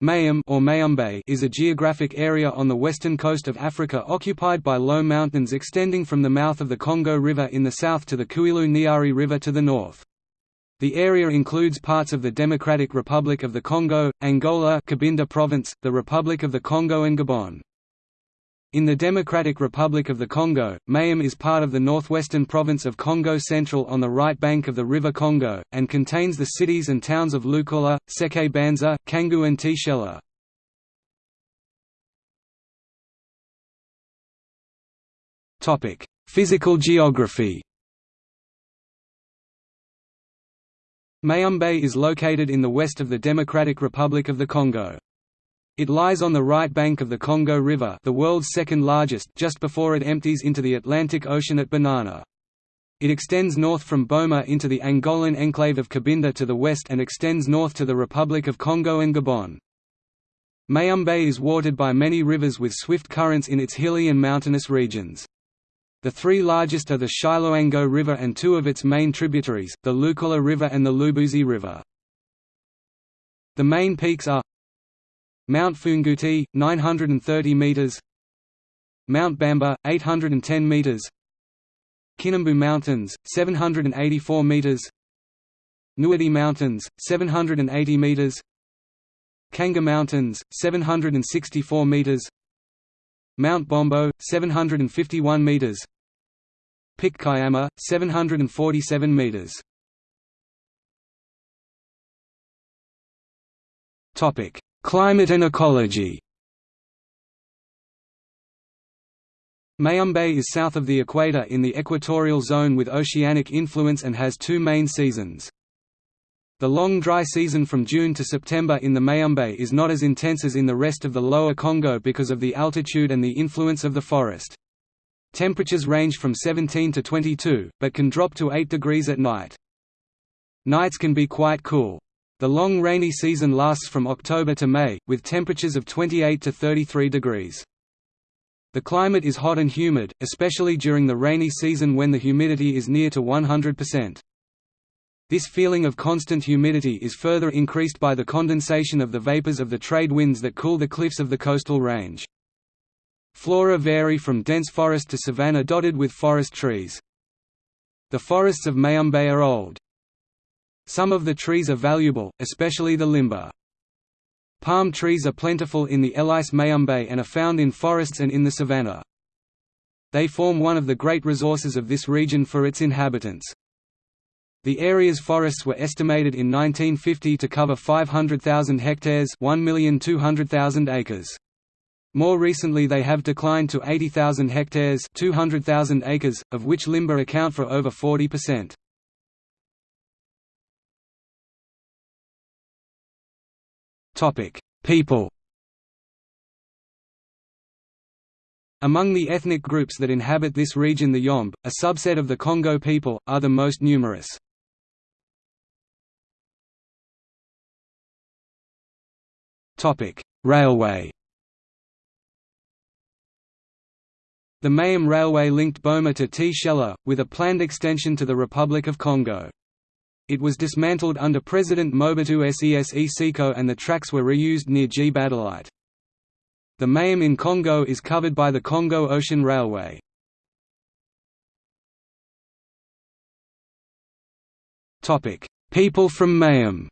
Mayum or Mayumbe is a geographic area on the western coast of Africa occupied by low mountains extending from the mouth of the Congo River in the south to the Kouilou Niari River to the north. The area includes parts of the Democratic Republic of the Congo, Angola Cabinda Province, the Republic of the Congo and Gabon. In the Democratic Republic of the Congo, Mayum is part of the northwestern province of Kongo Central on the right bank of the River Congo, and contains the cities and towns of Lukula, Seke Banza, Kangu and Tshela. Physical geography Mayumbe is located in the west of the Democratic Republic of the Congo. It lies on the right bank of the Congo River the world's second largest just before it empties into the Atlantic Ocean at Banana. It extends north from Boma into the Angolan enclave of Cabinda to the west and extends north to the Republic of Congo and Gabon. Mayumbe is watered by many rivers with swift currents in its hilly and mountainous regions. The three largest are the Chiloango River and two of its main tributaries, the Lukula River and the Lubuzi River. The main peaks are Mount Funguti, 930 meters. Mount Bamba, 810 meters. Kinambu Mountains, 784 meters. Nuadi Mountains, 780 meters. Kanga Mountains, 764 meters. Mount Bombo, 751 meters. Pic Kayama, 747 meters. Topic: Climate and ecology Mayumbe is south of the equator in the equatorial zone with oceanic influence and has two main seasons. The long dry season from June to September in the Mayumbe is not as intense as in the rest of the lower Congo because of the altitude and the influence of the forest. Temperatures range from 17 to 22, but can drop to 8 degrees at night. Nights can be quite cool. The long rainy season lasts from October to May, with temperatures of 28 to 33 degrees. The climate is hot and humid, especially during the rainy season when the humidity is near to 100%. This feeling of constant humidity is further increased by the condensation of the vapors of the trade winds that cool the cliffs of the coastal range. Flora vary from dense forest to savanna dotted with forest trees. The forests of Mayumbe are old. Some of the trees are valuable, especially the limba. Palm trees are plentiful in the Ellice Mayumbe and are found in forests and in the savanna. They form one of the great resources of this region for its inhabitants. The area's forests were estimated in 1950 to cover 500,000 hectares 1,200,000 acres. More recently they have declined to 80,000 hectares 200,000 acres, of which limba account for over 40%. People Among the ethnic groups that inhabit this region the Yomb, a subset of the Kongo people, are the most numerous. Railway The Mayum Railway linked Boma to Tshela, with a planned extension to the Republic of Congo. It was dismantled under President Mobutu Sese Seko and the tracks were reused near Gbadolite. The Mayum in Congo is covered by the Congo Ocean Railway. People from Mayum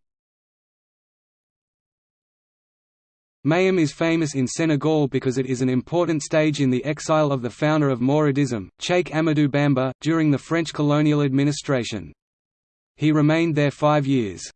Mayum is famous in Senegal because it is an important stage in the exile of the founder of Mouridism, Cheikh Amadou Bamba, during the French colonial administration. He remained there five years.